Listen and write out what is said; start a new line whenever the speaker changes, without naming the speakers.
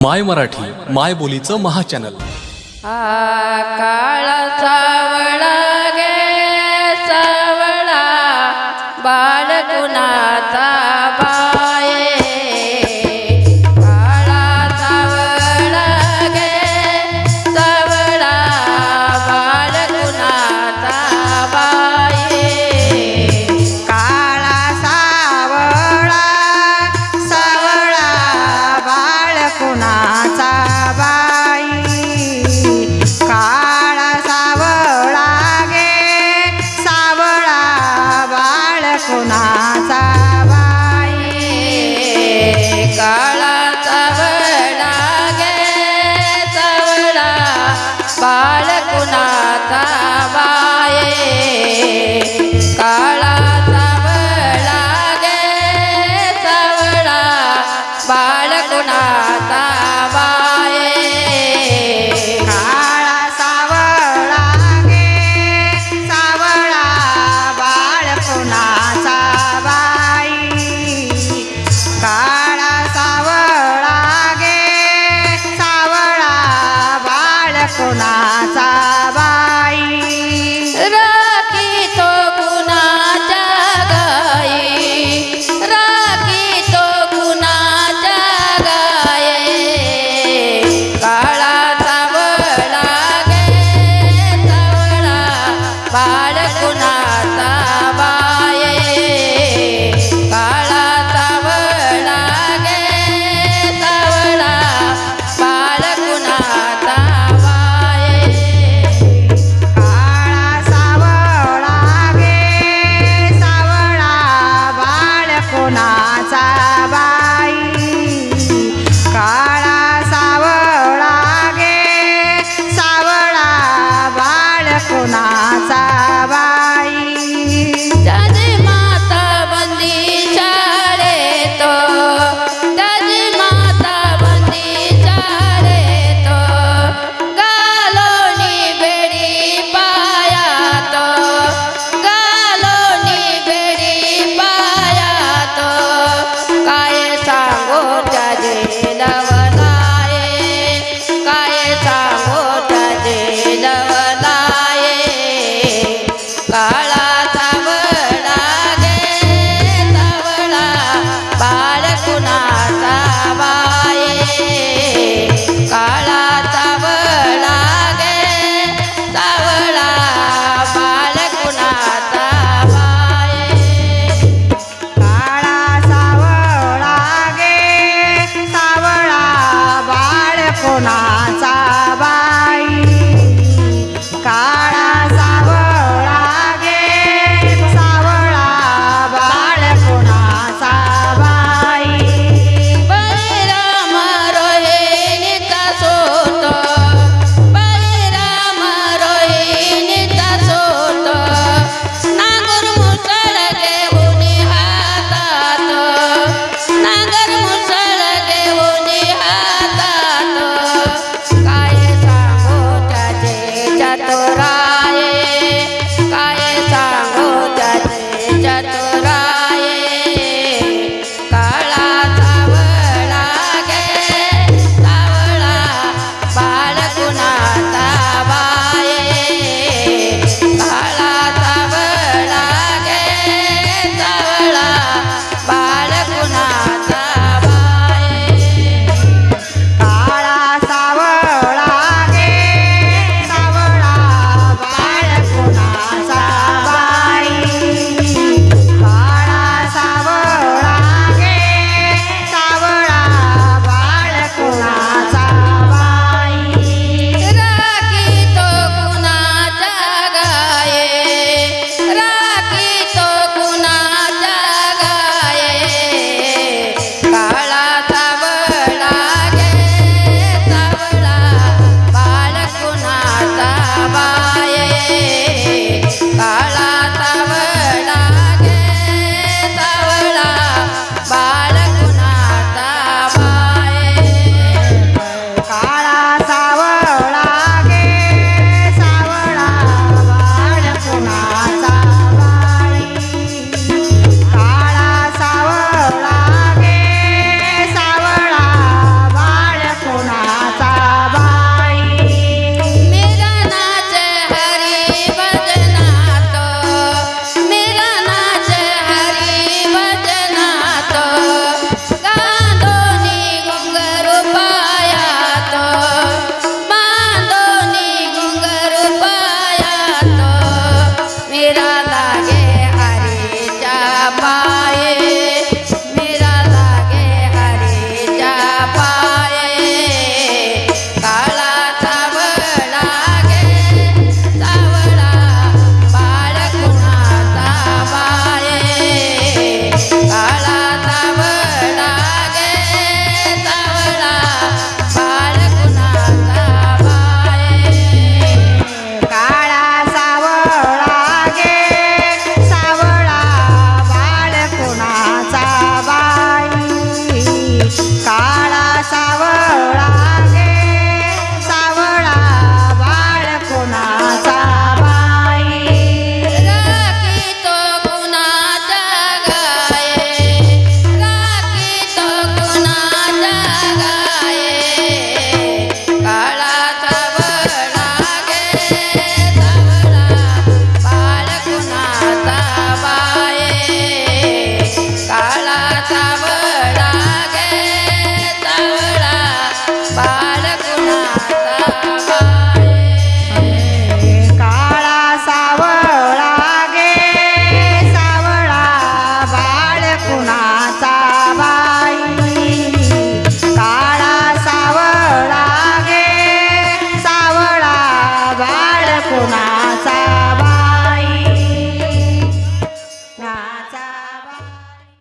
माय मराठी माय बोलीचं महाचॅनल.
काळ सावळा गे सावळा बाळकुणाचा कुणाचा
बाई? का 哪吒。I.